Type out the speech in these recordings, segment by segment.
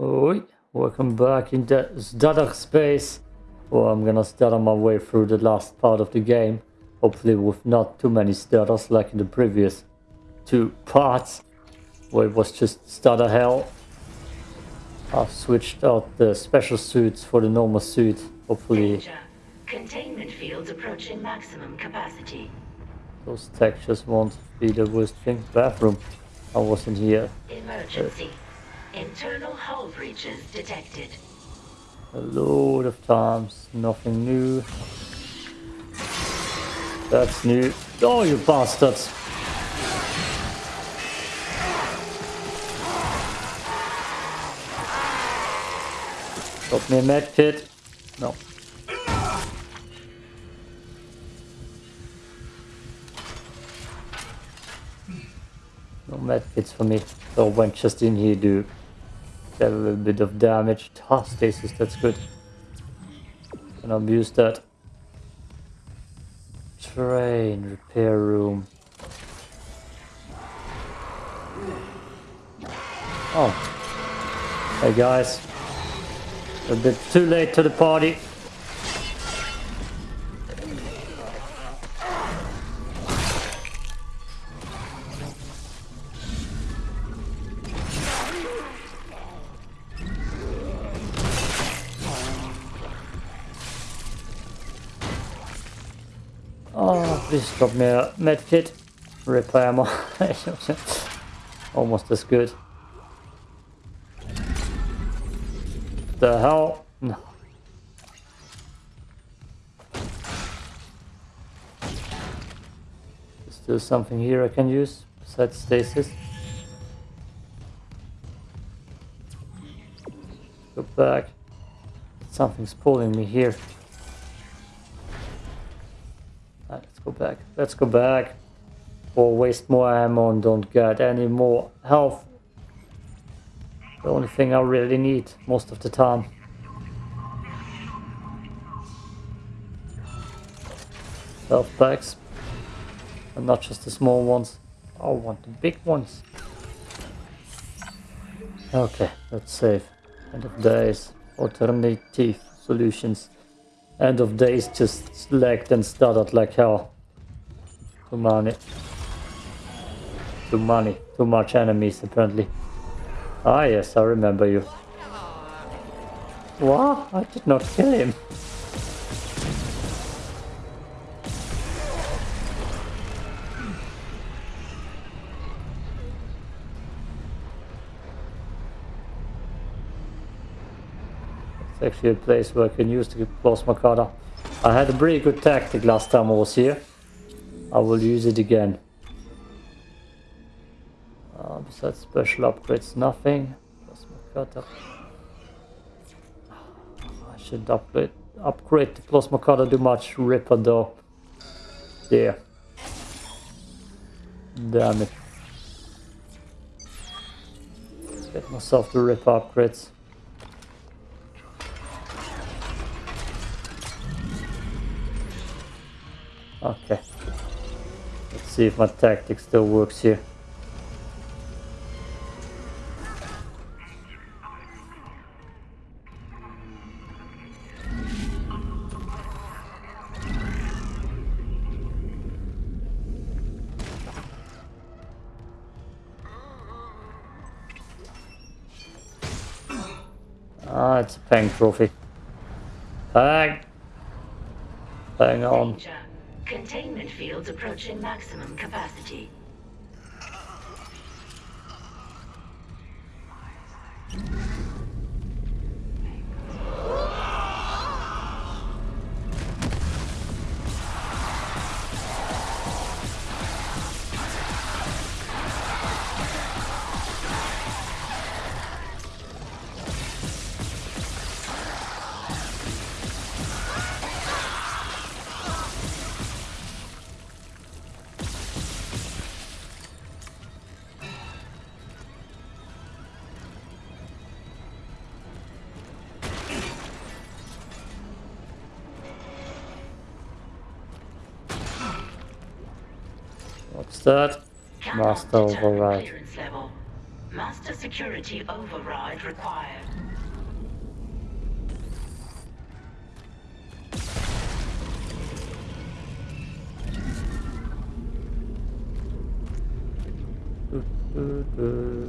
Oi, welcome back in the Zdadak space. Well, I'm gonna stutter my way through the last part of the game. Hopefully with not too many stutters like in the previous two parts. Where it was just stutter hell. I've switched out the special suits for the normal suit. Hopefully Danger. Containment fields approaching maximum capacity. those textures won't be the worst thing. Bathroom. I wasn't here Emergency. Internal hull breaches detected. a load of times. Nothing new. That's new. Oh, you bastards! Got me a med kit. No. No med kits for me. So went just in here to a little bit of damage. Ah, stasis, that's good. Can abuse that. Train repair room. Oh. Hey guys. A bit too late to the party. Please drop me a med kit. Repair. Almost as good. The hell? No. Is there something here I can use besides stasis? Go back. Something's pulling me here. Back. Let's go back. Or waste more ammo and don't get any more health. The only thing I really need most of the time. Health packs. And not just the small ones. I want the big ones. Okay, that's safe. End of days. Alternative solutions. End of days just lagged and stuttered like hell. Too many. Too many. Too much enemies apparently. Ah yes, I remember you. What? I did not kill him. It's actually a place where I can use the plasma cutter. I had a pretty good tactic last time I was here. I will use it again. Uh, besides special upgrades, nothing. Plasma cutter. I should upgrade upgrade the plasma cutter too much. Ripper though. Yeah. Damn it. Get myself the ripper upgrades. Okay. See if my tactic still works here. Ah, it's a Pang trophy. Pang! Hang on. Containment fields approaching maximum capacity. That? Master override. Master security override required. Rhythm,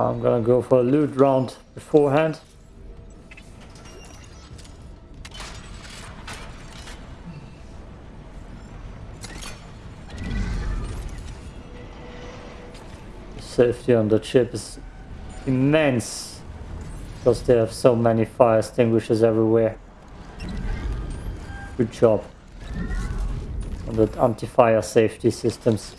I'm gonna go for a loot round beforehand. The safety on the ship is immense because they have so many fire extinguishers everywhere. Good job on the anti-fire safety systems.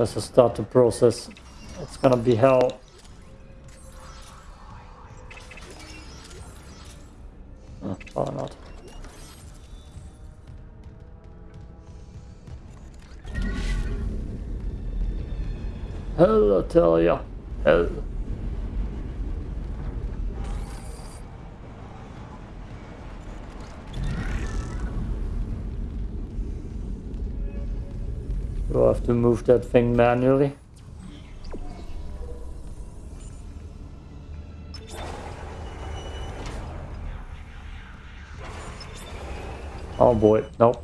As I start the process, it's gonna be hell. Oh, or not. Hell, I tell ya. Hell. To move that thing manually? Oh boy, nope.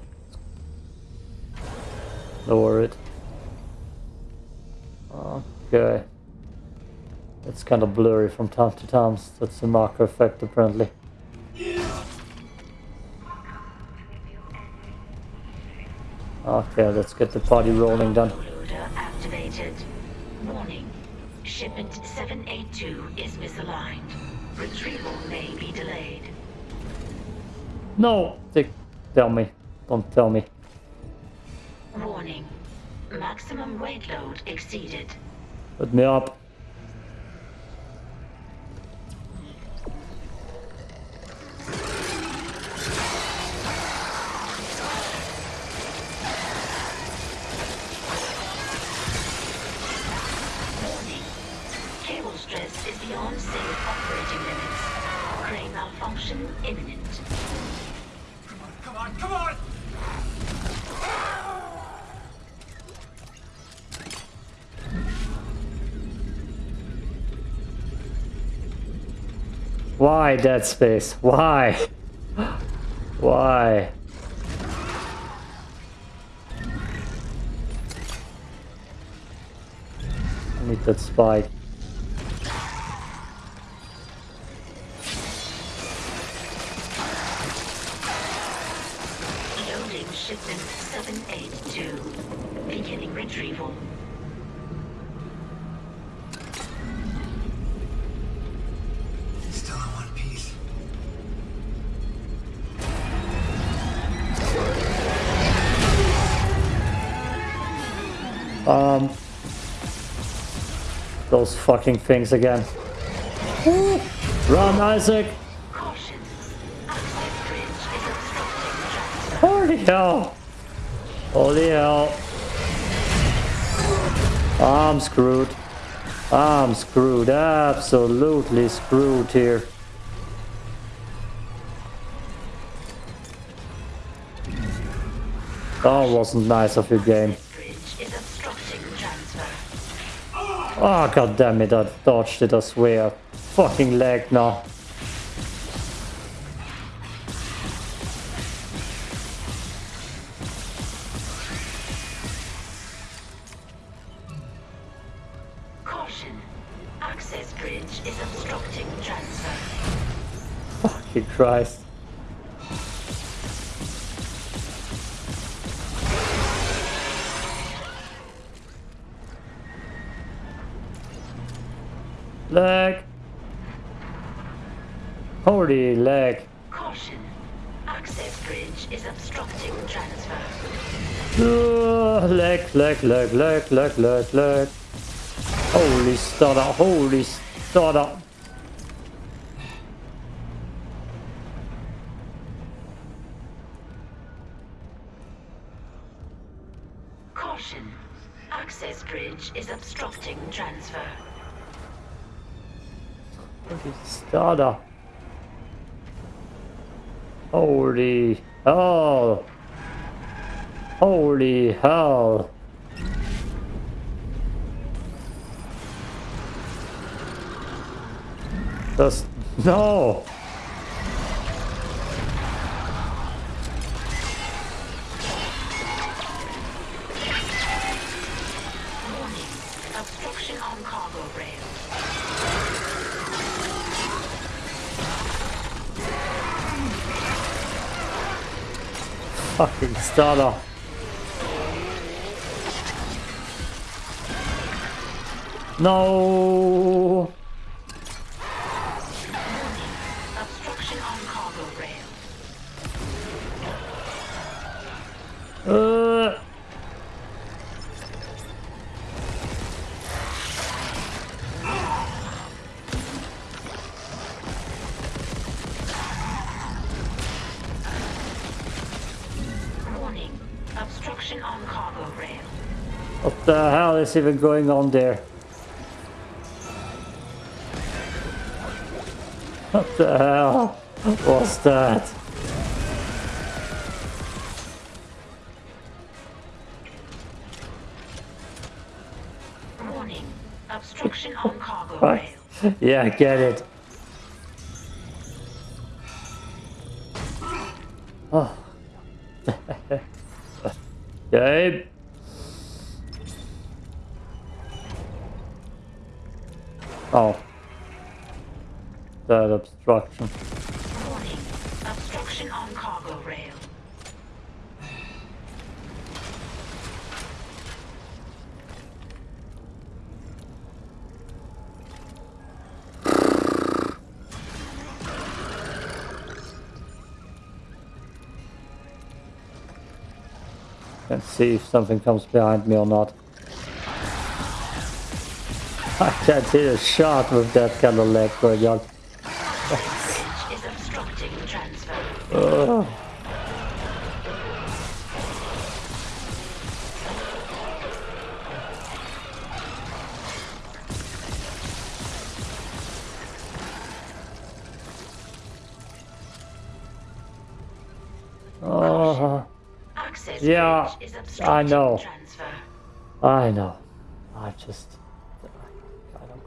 Lower it. Okay. It's kind of blurry from time to time. That's the marker effect apparently. Okay, let's get the party rolling done. Loader activated. Warning. Shipment 782 is misaligned. Retrieval may be delayed. No! They tell me. Don't tell me. Warning. Maximum weight load exceeded. Put me up. Beyond safe operating limits. Crane malfunction imminent. Come on, come on! Come on! Why Dead Space? Why? Why? I need that spike. Fucking things again. Run, Isaac! Holy hell! Holy hell! I'm screwed. I'm screwed. Absolutely screwed here. That wasn't nice of your game. Ah, oh god damn it, I dodged it, I swear. Fucking leg now. Caution. Access bridge is obstructing transfer. Fucking Christ. Leg. Caution. Access bridge is obstructing transfer. Uh, leg, leg, leg, leg, leg, leg, leg. Holy stutter, holy stutter. Caution. Access bridge is obstructing transfer. Holy stutter. Holy hell. Holy hell. Just no. Stutter. No. Hell is even going on there? What the hell was that? Warning. Obstruction on cargo rail. Yeah, I get it. Oh. Gabe. Oh. That obstruction. Warning. Obstruction on cargo rail. Let's see if something comes behind me or not. I can't hit a shot with that kind of leg going on. Bridge is obstructing transfer. Ugh. Oh, Access Yeah, I know. I know. I just,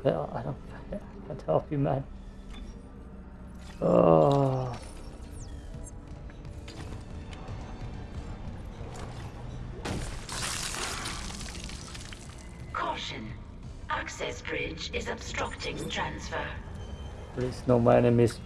I don't. I don't. I can't help you, man. Oh. Caution. Access bridge is obstructing transfer. Please, no, my enemies.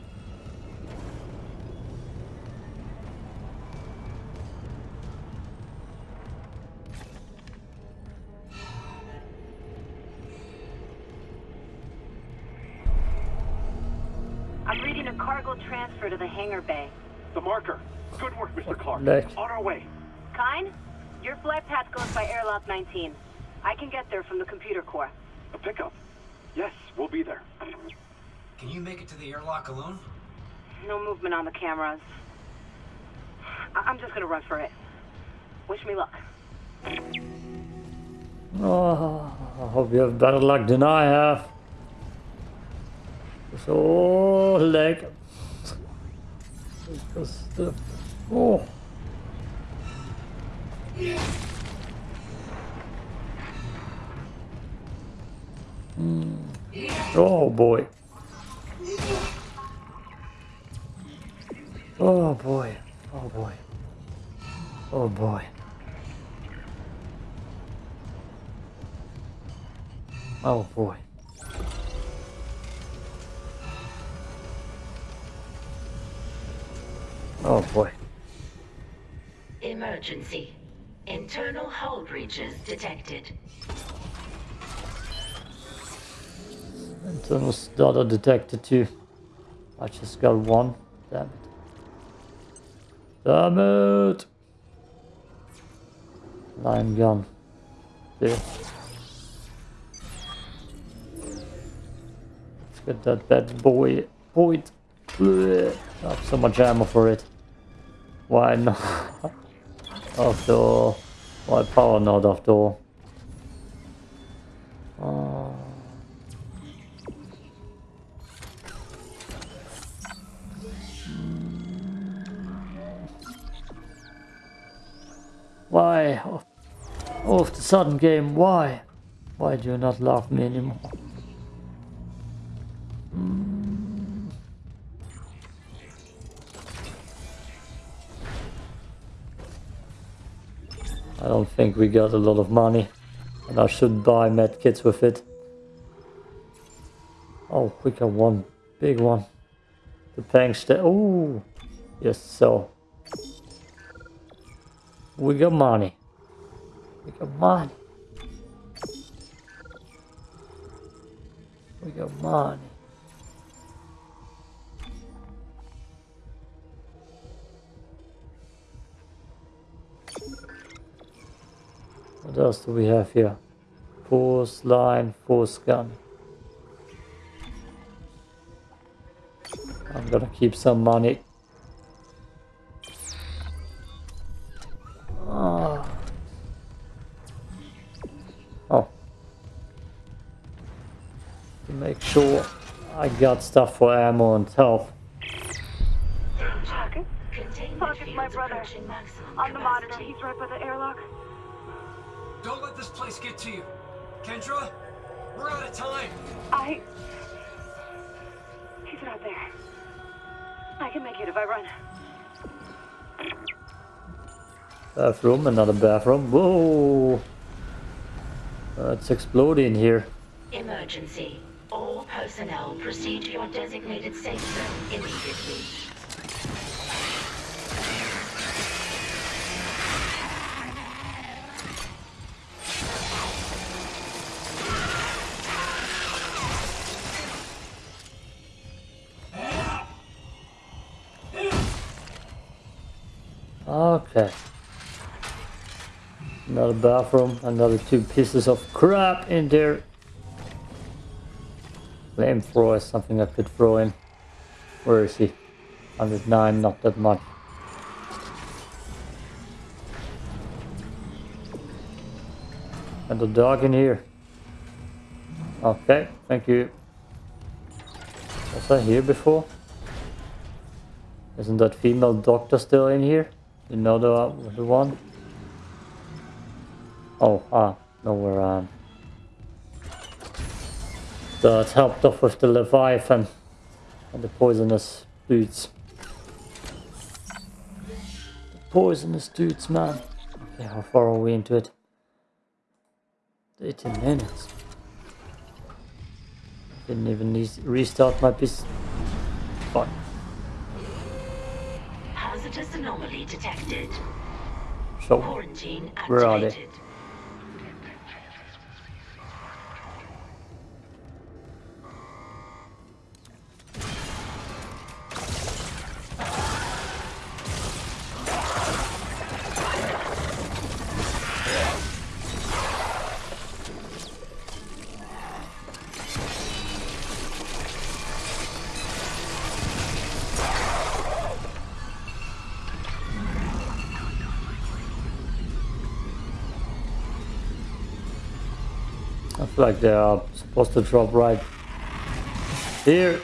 Work, Mr. Clarke. Leg. On our way. Kyne, your flight path goes by airlock 19. I can get there from the computer core. A pickup. Yes, we'll be there. Can you make it to the airlock alone? No movement on the cameras. I- I'm just gonna run for it. Wish me luck. Oh, I hope you have better luck than I have. So, leg. Just, uh, oh. Mm. Oh boy. Oh boy. Oh boy. Oh boy. Oh boy. Oh boy. Emergency. Internal hull breaches detected. Internal starter detected too. I just got one. Damn it. Damn it! Line gun. There. Let's get that bad boy. Point. Have so much ammo for it. Why not? after all. Why power after all? Oh. Why? Oh, oh, the sudden game, why? Why do you not love me anymore? I don't think we got a lot of money. And I should buy medkits with it. Oh, we got one big one. The tank sta- Oh, yes, so. We got money. We got money. We got money. What else do we have here? Force line, force gun. I'm gonna keep some money. Ah. Oh. To make sure I got stuff for ammo and health. It's my brother. on the monitor, he's right by the airlock. Don't let this place get to you. Kendra, we're out of time. I... He's not there. I can make it if I run. Bathroom, another bathroom. Whoa! Uh, it's exploding here. Emergency. All personnel proceed to your designated safe zone immediately. Okay. Another bathroom, another two pieces of crap in there. Flamethrower is something I could throw in. Where is he? 109, not that much. And the dog in here. Okay, thank you. Was I here before? Isn't that female doctor still in here? The one? Oh, ah, no, we're um. That helped off with the Leviathan and the poisonous dudes. The poisonous dudes, man. Okay, how far are we into it? 18 minutes. Didn't even need restart my piece. Fuck. Hazardous anomaly detected. So, Quarantine Where are they? Like they are supposed to drop right here.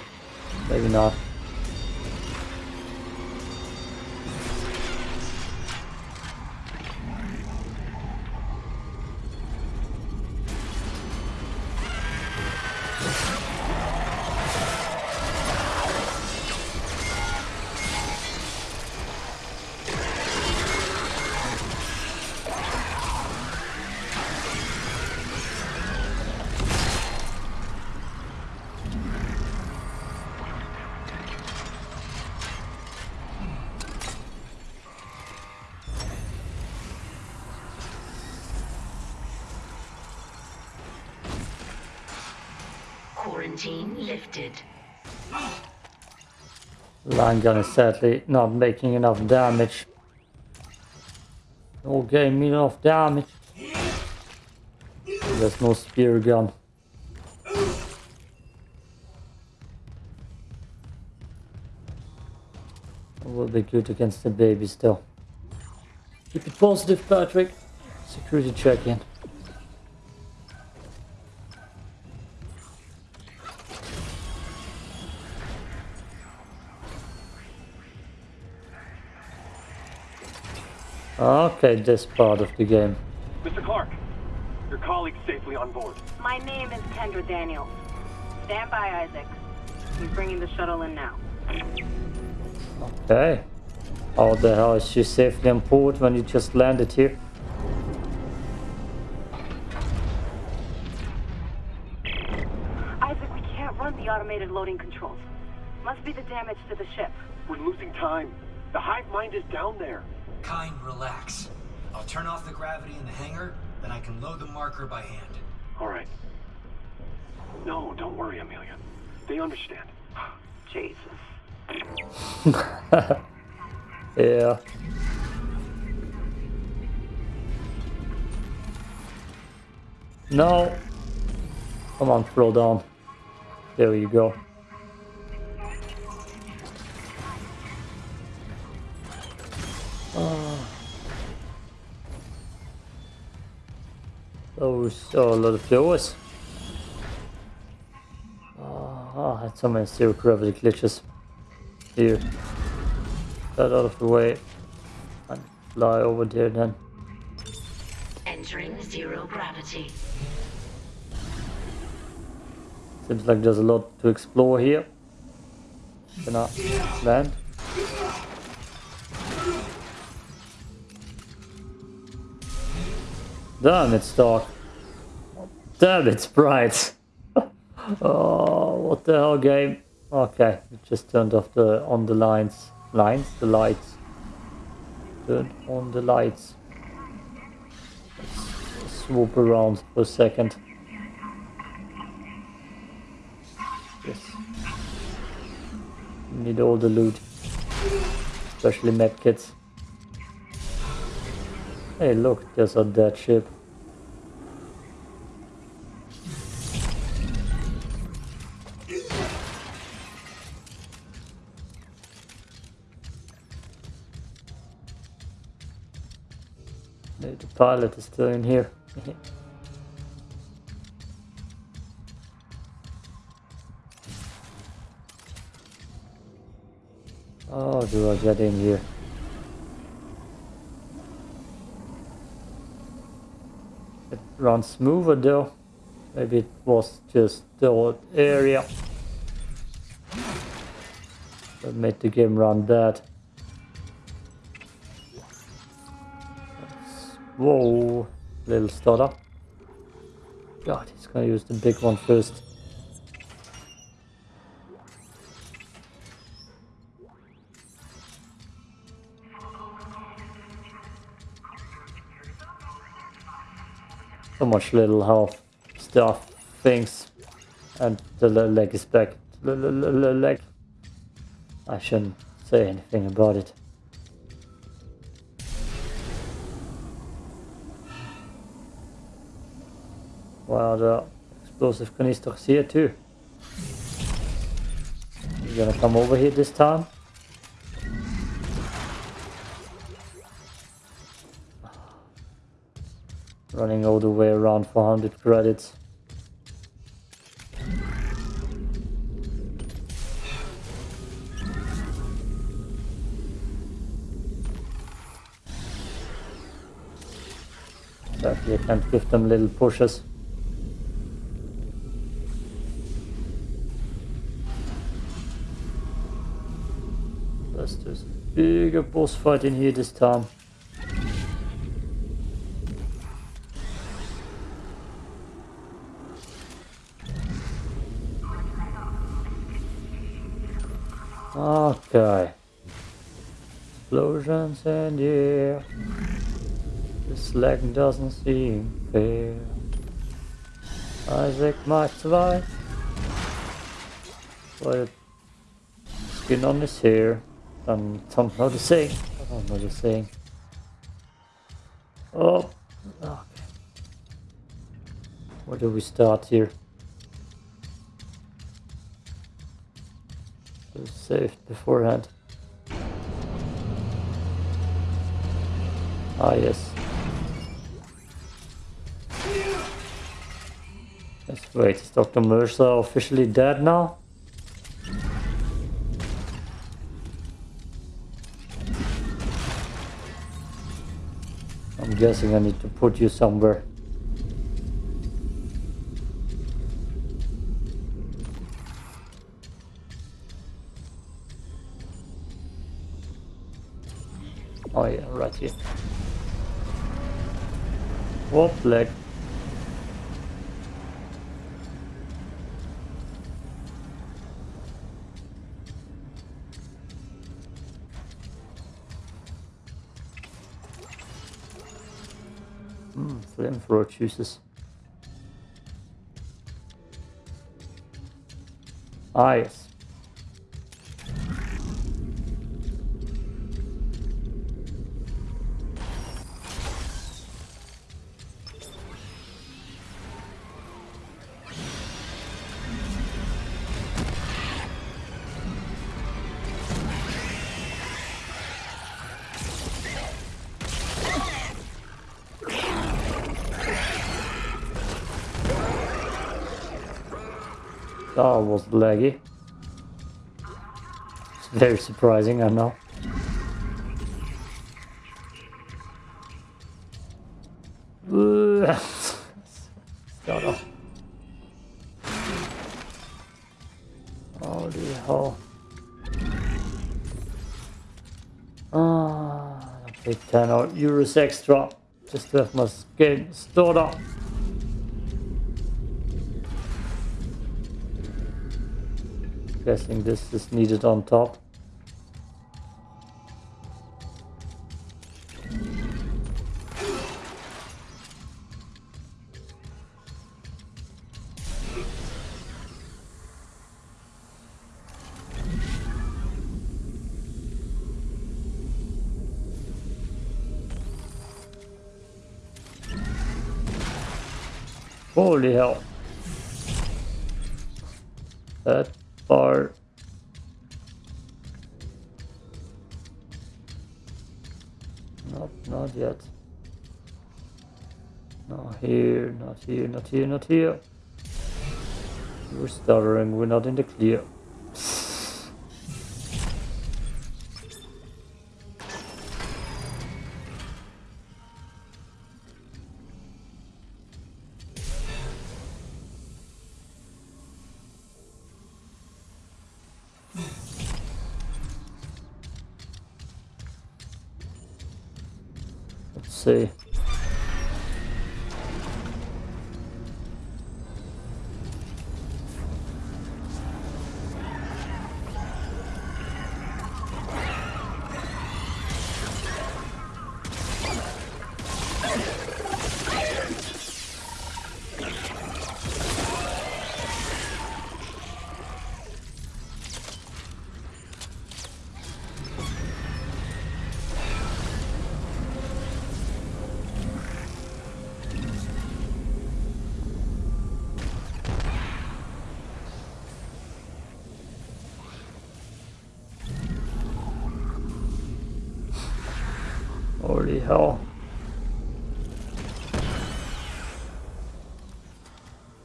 Maybe not. Line gun is sadly not making enough damage. No game enough damage. There's no spear gun. Will be good against the baby still. Keep it positive, Patrick. Security check in. Okay, this part of the game. Mr. Clarke, your colleague's safely on board. My name is Kendra Daniels. Stand by, Isaac. He's bringing the shuttle in now. Okay. How the hell is she safely on board when you just landed here? Isaac, we can't run the automated loading controls. Must be the damage to the ship. We're losing time. The hive mind is down there. Kind, relax. I'll turn off the gravity in the hangar, then I can load the marker by hand. All right. No, don't worry, Amelia. They understand. Jesus. Yeah. No. Come on, throw down. There you go. Ah. Those are a lot of doors. Oh, I had so many zero gravity glitches here. Get out of the way and fly over there then. Entering zero gravity. Seems like there's a lot to explore here. Can I land? Damn, it's dark. Damn, it's bright. oh, what the hell, game? Okay, it just turned off the on the lines, lines, the lights. Turn on the lights. Let's swoop around for a second. Yes. Need all the loot, especially medkits. Hey, look, there's a dead ship. The pilot is still in here. oh, do I get in here? It runs smoother though. Maybe it was just the old area that made the game run bad. Whoa, little stutter. God, he's gonna use the big one first. So much little health stuff, things, and the le- leg is back. Le- le- le- le- leg. I shouldn't say anything about it. Wow, the explosive canisters here too. You gonna come over here this time? Running all the way around 400 credits. Sadly, I can't give them little pushes. Let's just bigger boss fight in here this time. Okay. Explosions the air. This leg doesn't seem fair. Isaac might survive. But skin on his hair. And don't know the saying. I don't know the saying. Oh, okay. Where do we start here? Saved beforehand. Ah, yes. Let's wait, is Dr. Mercer officially dead now? I'm guessing I need to put you somewhere. Oh yeah, right here. Whoop, leg. Hmm, flamethrower juices. Ah, yes. Was laggy. It's very surprising, I know. Start off. Holy hell. Ah, I paid 10 euros extra just to have my skin stored up. Guessing this is needed on top. Holy hell. That bar. Not, not yet. Not here, not here, not here, not here. We're stuttering, we're not in the clear. Holy hell.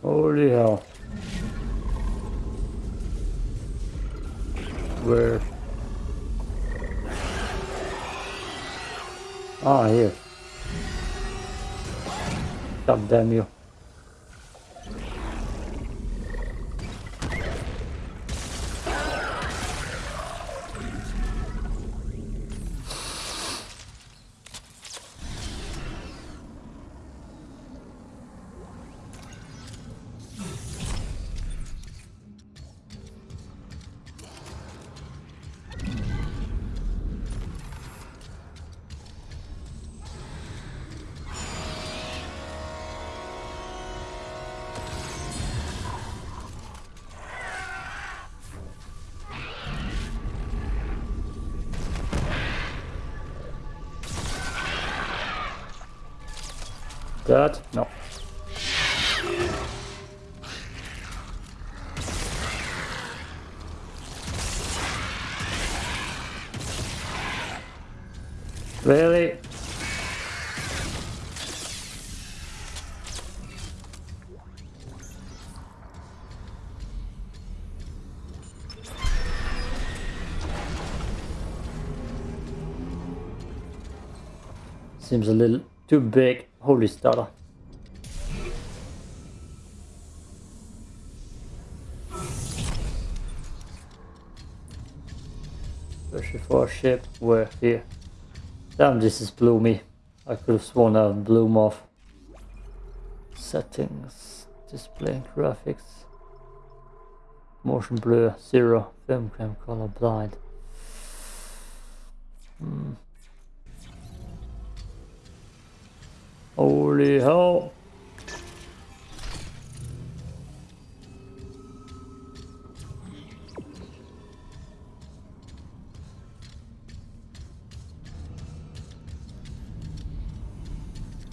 Holy hell. Where? Ah, here. God damn you. That? No. Really? Seems a little too big. Holy starter. Especially for a ship. Where? Here. Damn, this is bloomy. I could have sworn I would bloom off. Settings. Display graphics. Motion blur. Zero. Film cam color blind. Hmm. Holy hell.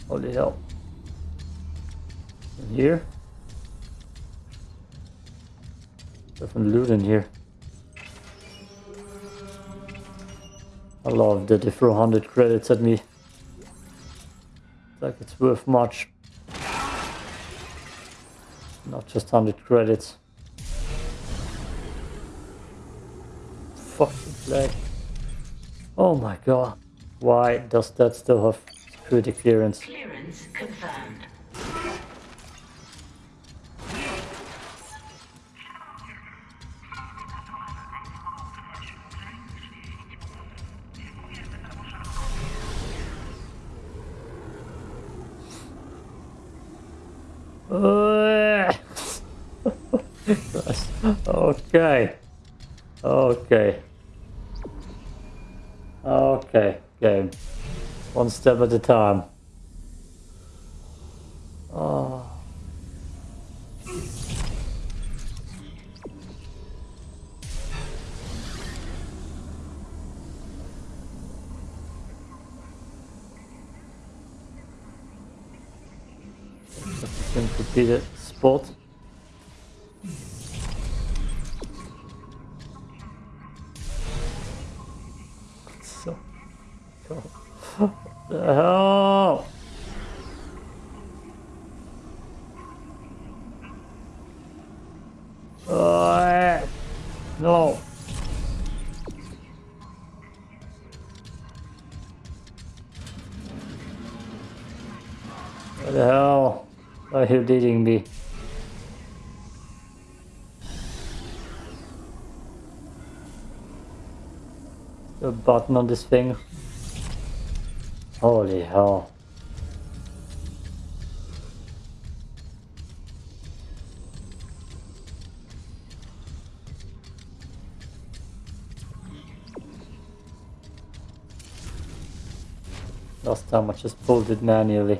Holy hell. In here? Different loot in here. I love that they throw 100 credits at me. Like it's worth much. Not just 100 credits. Fucking flag. Oh my god. Why does that still have security clearance? Clearance confirmed. Okay. Okay. Okay, game. One step at a time. Oh. Can repeat it. Spot. Hell? Oh, no. What the hell? Are you leading me? The button on this thing. Holy hell. Last time I just pulled it manually.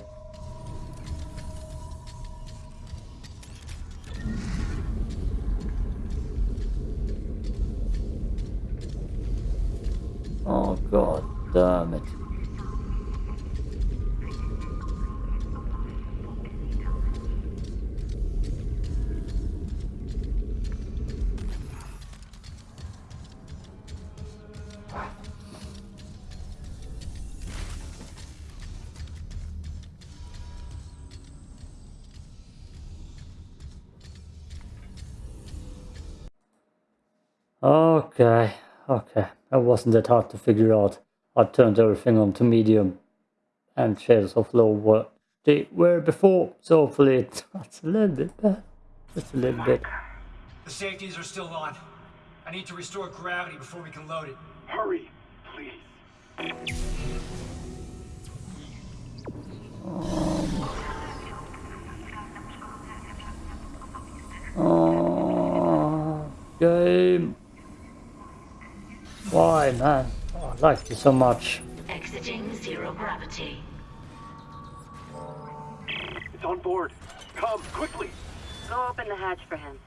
Okay, okay. That wasn't that hard to figure out. I turned everything on to medium and shades of low were they were before, so hopefully it- it's a little bit better. Just a little bit. The safeties are still on. I need to restore gravity before we can load it. Hurry, please. Oh, game. Why, man? Oh, I like you so much. Exiting zero gravity. It's on board. Come, quickly. Go open the hatch for him.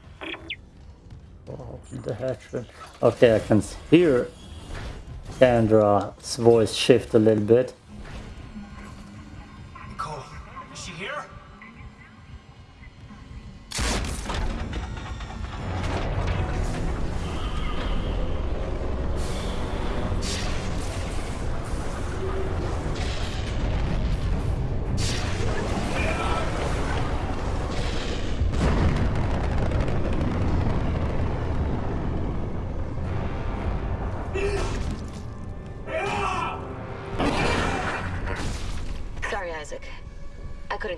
Oh, the hatchment. Okay, I can hear Sandra's voice shift a little bit.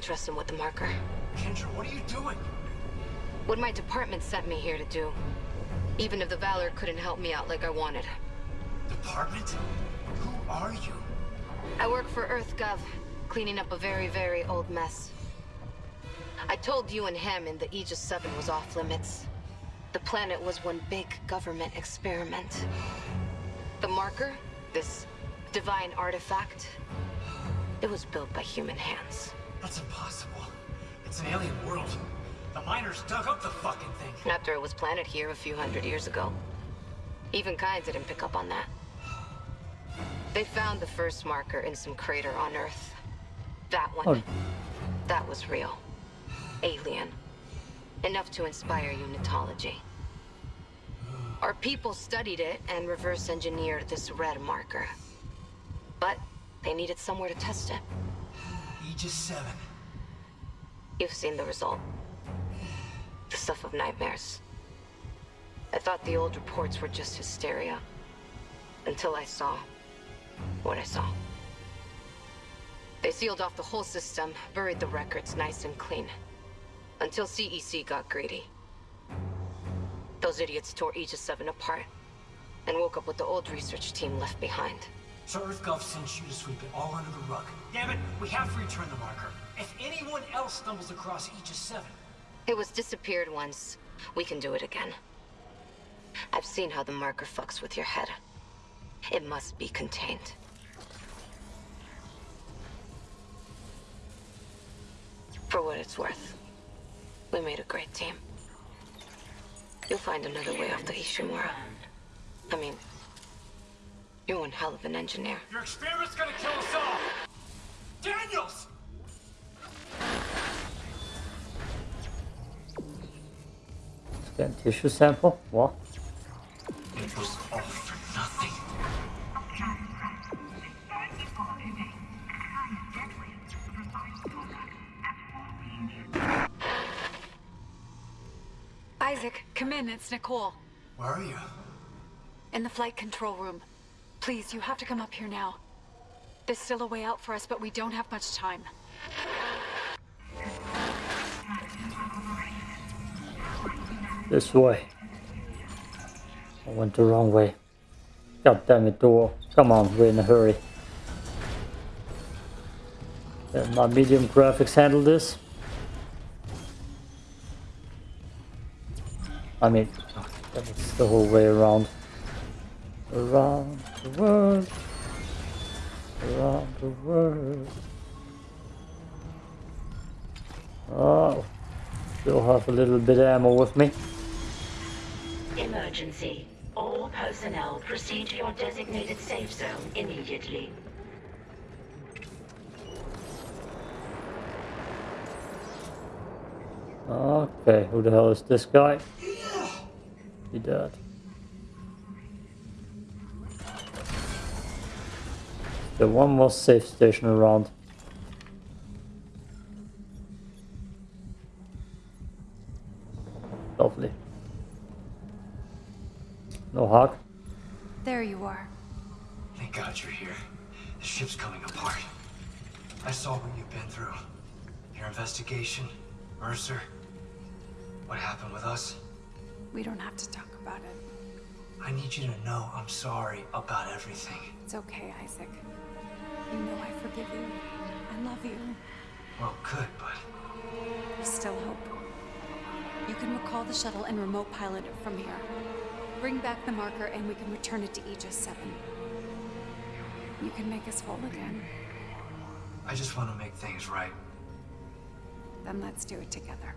Trust him with the marker. Kendra, what are you doing? What my department sent me here to do. Even if the Valor couldn't help me out like I wanted. Department? Who are you? I work for EarthGov, cleaning up a very, very old mess. I told you and Hammond in the Aegis 7 was off limits. The planet was one big government experiment. The marker, this divine artifact, it was built by human hands. That's impossible. It's an alien world. The miners dug up the fucking thing. After it was planted here a few hundred years ago. Even Kyne didn't pick up on that. They found the first marker in some crater on Earth. That one. Oh. That was real. Alien. Enough to inspire unitology. Our people studied it and reverse engineered this red marker. But they needed somewhere to test it. Aegis 7. You've seen the result. The stuff of nightmares. I thought the old reports were just hysteria. Until I saw what I saw. They sealed off the whole system, buried the records nice and clean. Until CEC got greedy. Those idiots tore Aegis 7 apart, and woke up with the old research team left behind. So EarthGov sent you to sweep it all under the rug. Damn it, we have to return the marker. If anyone else stumbles across Aegis 7, It was disappeared once. We can do it again. I've seen how the marker fucks with your head. It must be contained. For what it's worth, we made a great team. You'll find another way off the Ishimura. I mean, you're one hell of an engineer. your experiment's gonna kill us all! Daniels! Scan tissue sample? What? It was all for nothing. Isaac, come in. It's Nicole. Where are you? In the flight control room. Please, you have to come up here now. There's still a way out for us, but we don't have much time. This way. I went the wrong way. God damn it, door. Come on, we're in a hurry. Can my medium graphics handle this? I mean, oh, that was the whole way around. Around the world. Around the world. Oh, still have a little bit of ammo with me. Emergency. All personnel proceed to your designated safe zone immediately. Okay, who the hell is this guy? He dead. The one more safe station around. Lovely. No hug. There you are. Thank God you're here. The ship's coming apart. I saw what you've been through. Your investigation, Mercer. What happened with us? We don't have to talk about it. I need you to know I'm sorry about everything. It's okay, Isaac. You know I forgive you. I love you. Well, good, but There's still hope. You can recall the shuttle and remote pilot it from here. Bring back the marker and we can return it to Aegis 7. You can make us whole again. I just want to make things right. Then let's do it together.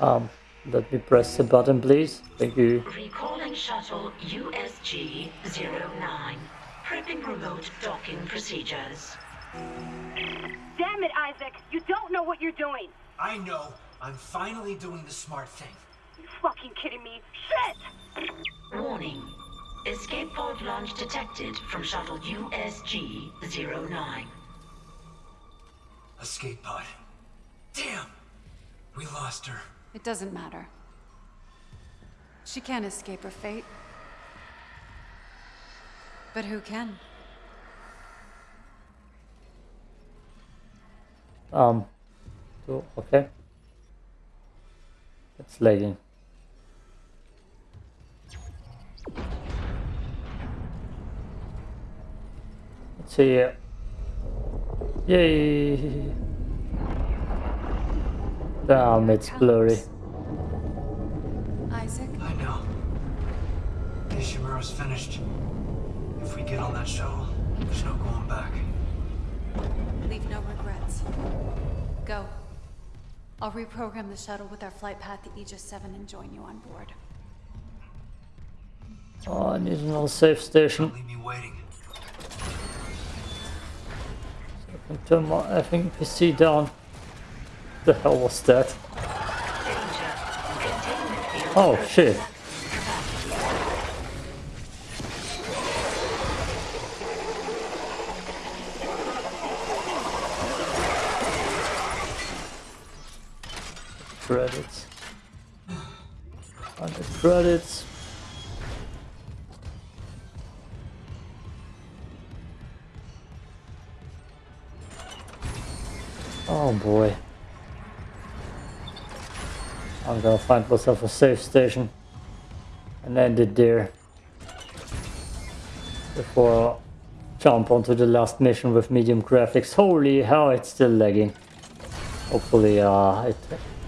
Um, let me press the button, please. Thank you. Recalling shuttle USG 09. Prepping remote docking procedures. Damn it, Isaac! You don't know what you're doing! I know. I'm finally doing the smart thing. You fucking kidding me? Shit! Warning. Escape pod launch detected from shuttle USG 09. Escape pod. Damn! We lost her. It doesn't matter. She can't escape her fate. But who can? Um, so, okay. It's lagging. Let's see. Yay! Damn, um, it's blurry. Isaac, I know. Ishimura's finished. If we get on that shuttle, there's no going back. leave no regrets. Go. I'll reprogram the shuttle with our flight path to Aegis 7 and join you on board. Oh, I need another safe station. Don't leave me waiting. I can turn my effing PC down. What the hell was that? Danger. Containment field. Oh shit. Find myself a safe station and end it there before I jump onto the last mission with medium graphics. Holy hell, it's still lagging. Hopefully uh, it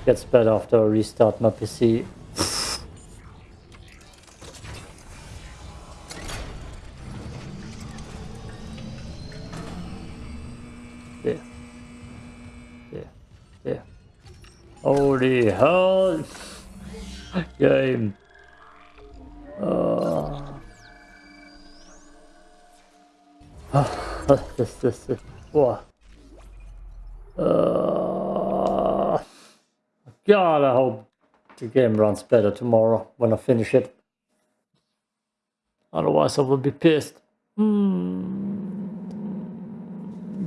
gets better after I restart my PC. Holy hell! Game. Uh. this, this, this. What? God, I hope the game runs better tomorrow when I finish it. Otherwise, I will be pissed. Hmm.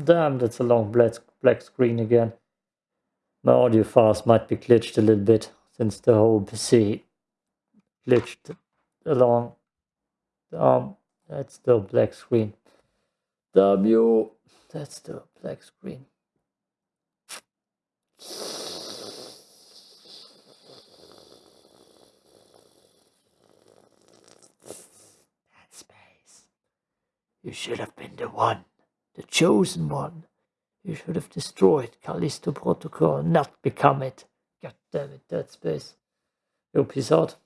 Damn, that's a long black screen again. My audio files might be glitched a little bit since the whole PC glitched along. Um, that's the black screen. W, that's the black screen. That space. You should have been the one, the chosen one. You should have destroyed Callisto Protocol, not become it. Damn it, Dead Space. Yo, peace out.